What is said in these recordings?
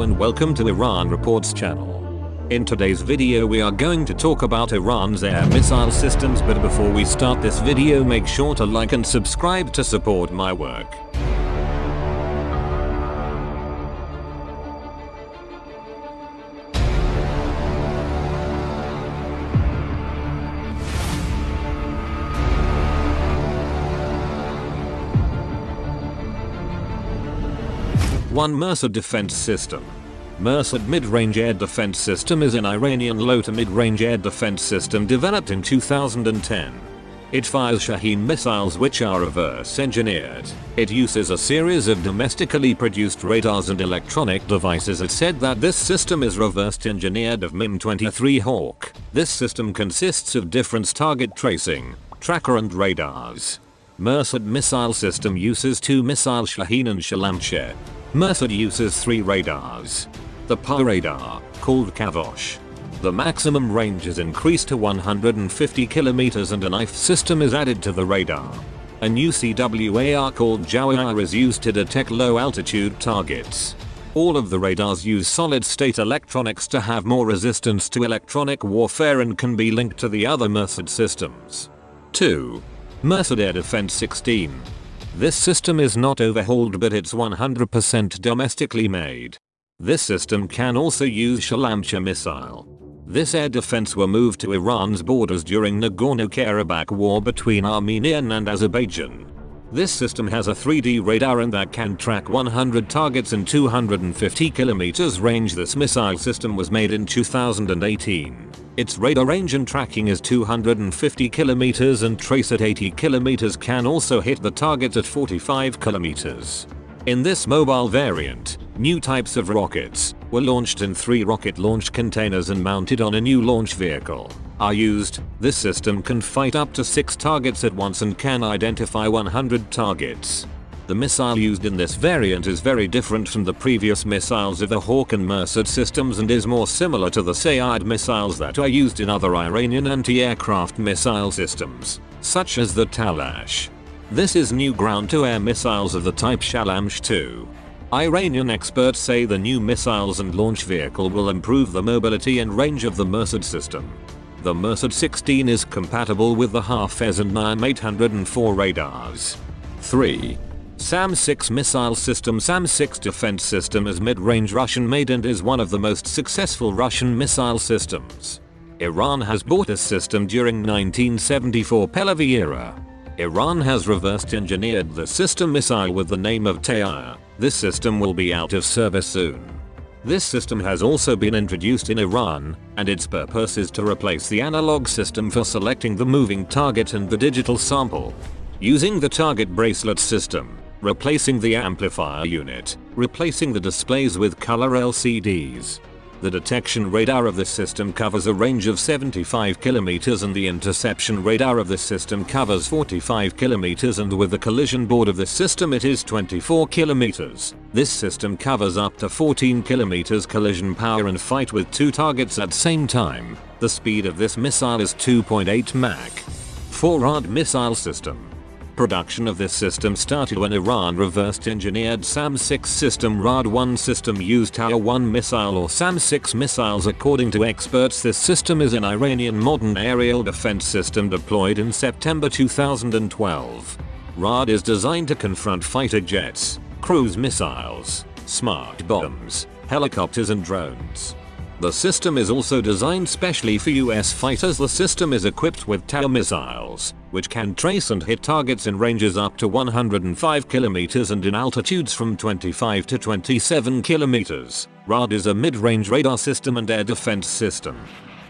And welcome to Iran Reports channel. In today's video we are going to talk about Iran's air missile systems but before we start this video make sure to like and subscribe to support my work. One Mersad Defense System Mersad Mid-Range Air Defense System is an Iranian low to mid-range air defense system developed in 2010. It fires Shaheen missiles which are reverse engineered. It uses a series of domestically produced radars and electronic devices. It said that this system is reversed engineered of MIM-23 Hawk. This system consists of different target tracing, tracker and radars. Mersad missile system uses two missile Shaheen and Shalamche. Mersad uses three radars. The PA radar, called Kavosh. The maximum range is increased to 150 km and a knife system is added to the radar. A new CWAR called Jawar is used to detect low altitude targets. All of the radars use solid state electronics to have more resistance to electronic warfare and can be linked to the other Mersad systems. 2. Mersad Air Defense 16 this system is not overhauled but it's 100% domestically made. This system can also use Shalamche missile. This air defense were moved to Iran's borders during Nagorno-Karabakh war between Armenia and Azerbaijan. This system has a 3D radar and that can track 100 targets in 250 km range. This missile system was made in 2018. Its radar range and tracking is 250 km and trace at 80 km can also hit the target at 45 km. In this mobile variant, new types of rockets were launched in three rocket launch containers and mounted on a new launch vehicle are used, this system can fight up to 6 targets at once and can identify 100 targets. The missile used in this variant is very different from the previous missiles of the Hawk and Mersad systems and is more similar to the Sayad missiles that are used in other Iranian anti-aircraft missile systems, such as the Talash. This is new ground-to-air missiles of the type Shalamche 2. Iranian experts say the new missiles and launch vehicle will improve the mobility and range of the Mersad system. The Mersad 16 is compatible with the Hafez and NIM 804 radars. 3. SAM-6 missile system SAM-6 defense system is mid-range Russian made and is one of the most successful Russian missile systems. Iran has bought this system during 1974 Pahlavi era. Iran has reversed engineered the system missile with the name of Tayar. This system will be out of service soon. This system has also been introduced in Iran, and its purpose is to replace the analog system for selecting the moving target and the digital sample. Using the target bracelet system, replacing the amplifier unit, replacing the displays with color LCDs. The detection radar of this system covers a range of 75 km and the interception radar of this system covers 45 km and with the collision board of this system it is 24 km. This system covers up to 14 km collision power and fight with two targets at same time. The speed of this missile is 2.8 Mach. 4 Rad missile system Production of this system started when Iran reversed engineered SAM-6 system Rad-1 system used Ta'er-1 missile or SAM-6 missiles according to experts this system is an Iranian modern aerial defense system deployed in September 2012. Rad is designed to confront fighter jets, cruise missiles, smart bombs, helicopters and drones. The system is also designed specially for US fighters. The system is equipped with Ta'er missiles, which can trace and hit targets in ranges up to 105 kilometers and in altitudes from 25 to 27 kilometers. RAD is a mid-range radar system and air defense system.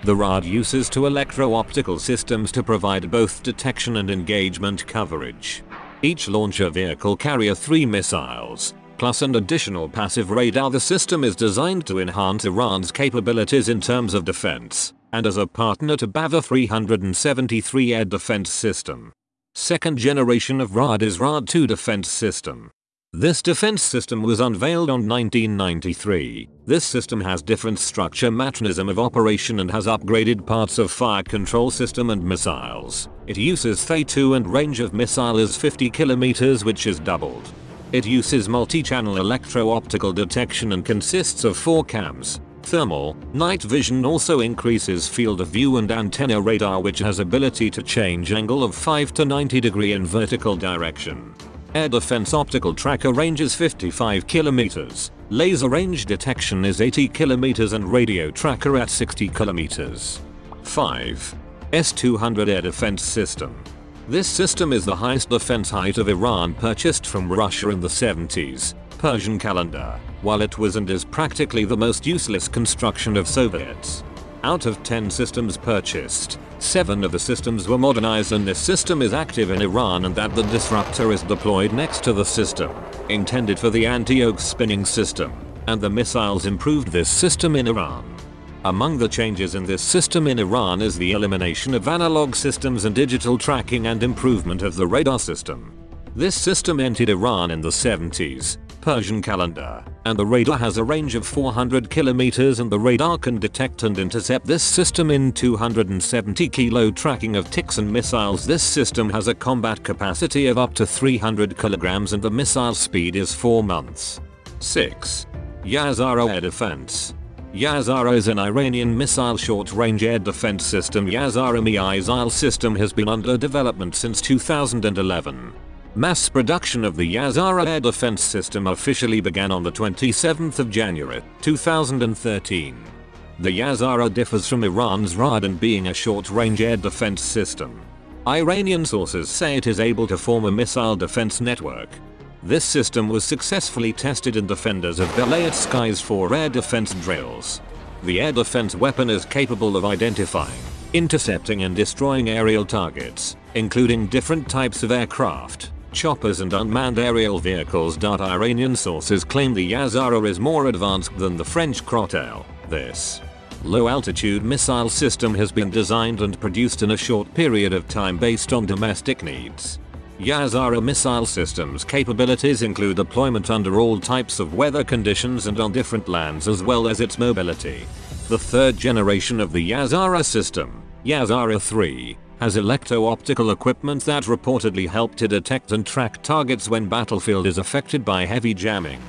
The RAD uses two electro-optical systems to provide both detection and engagement coverage. Each launcher vehicle carrier three missiles, plus an additional passive radar the system is designed to enhance Iran's capabilities in terms of defense, and as a partner to Bavar 373 air defense system. Second generation of RAD is RAD-2 defense system. This defense system was unveiled on 1993. This system has different structure mechanism of operation and has upgraded parts of fire control system and missiles. It uses Thay-2 and range of missile is 50 kilometers which is doubled. It uses multi-channel electro-optical detection and consists of four cams. Thermal, night vision also increases field of view and antenna radar which has ability to change angle of 5 to 90 degree in vertical direction. Air defense optical tracker range is 55 kilometers. Laser range detection is 80 kilometers and radio tracker at 60 kilometers. 5. S-200 air defense system. This system is the highest defense height of Iran purchased from Russia in the 70s, Persian calendar, while it was and is practically the most useless construction of Soviets. Out of 10 systems purchased, 7 of the systems were modernized and this system is active in Iran and that the disruptor is deployed next to the system, intended for the anti-yoke spinning system, and the missiles improved this system in Iran. Among the changes in this system in Iran is the elimination of analog systems and digital tracking and improvement of the radar system. This system entered Iran in the 70s, Persian calendar, and the radar has a range of 400 kilometers and the radar can detect and intercept this system in 270 kilo tracking of ticks and missiles. This system has a combat capacity of up to 300 kilograms and the missile speed is 4 months. 6. Ya-Zahra Air Defense Ya-Zahra is an Iranian missile short-range air defense system Ya-Zahra missile system has been under development since 2011. Mass production of the Ya-Zahra air defense system officially began on the 27th of January, 2013. The Ya-Zahra differs from Iran's Rad in being a short-range air defense system. Iranian sources say it is able to form a missile defense network, this system was successfully tested in defenders of Velayat Skies 4 air defense drills. The air defense weapon is capable of identifying, intercepting and destroying aerial targets, including different types of aircraft, choppers and unmanned aerial vehicles. Iranian sources claim the Ya-Zahra is more advanced than the French Crotale. This low-altitude missile system has been designed and produced in a short period of time based on domestic needs. Ya-Zahra missile systems capabilities include deployment under all types of weather conditions and on different lands as well as its mobility. The third generation of the Ya-Zahra system, Ya-Zahra 3, has electro-optical equipment that reportedly help to detect and track targets when battlefield is affected by heavy jamming.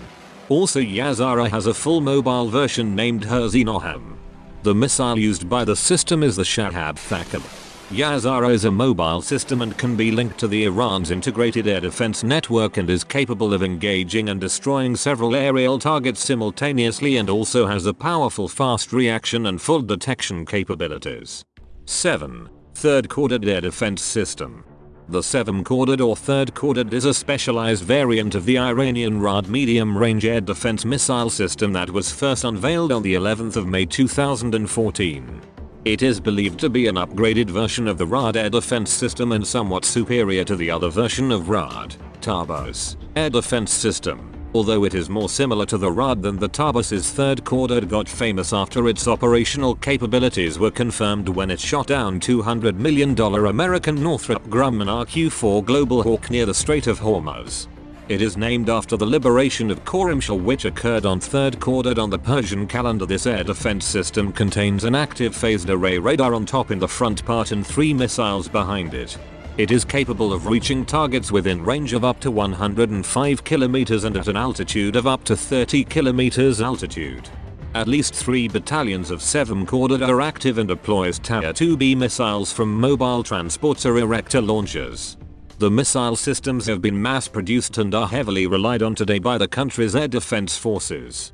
Also Ya-Zahra has a full mobile version named Herzi Noham. The missile used by the system is the Shahab Thaqib. Ya-Zahra is a mobile system and can be linked to the Iran's integrated air defense network and is capable of engaging and destroying several aerial targets simultaneously and also has a powerful fast reaction and full detection capabilities. 7. Third Khordad Air Defense System the 7-Khordad or 3rd-Khordad is a specialized variant of the Iranian Rad medium-range air defense missile system that was first unveiled on the 11th of May 2014. It is believed to be an upgraded version of the Rad air defense system and somewhat superior to the other version of Rad, Tabas, air defense system. Although it is more similar to the Rad than the Tabas's third quarter got famous after its operational capabilities were confirmed when it shot down $200 million American Northrop Grumman RQ-4 Global Hawk near the Strait of Hormuz. It is named after the liberation of Khorramshahr which occurred on 3rd Khordad on the Persian calendar. This air defense system contains an active phased array radar on top in the front part and three missiles behind it. It is capable of reaching targets within range of up to 105 kilometers and at an altitude of up to 30 kilometers altitude. At least three battalions of 7 Khordad are active and deploys TAR-2B missiles from mobile transporter erector launchers. The missile systems have been mass produced and are heavily relied on today by the country's air defense forces.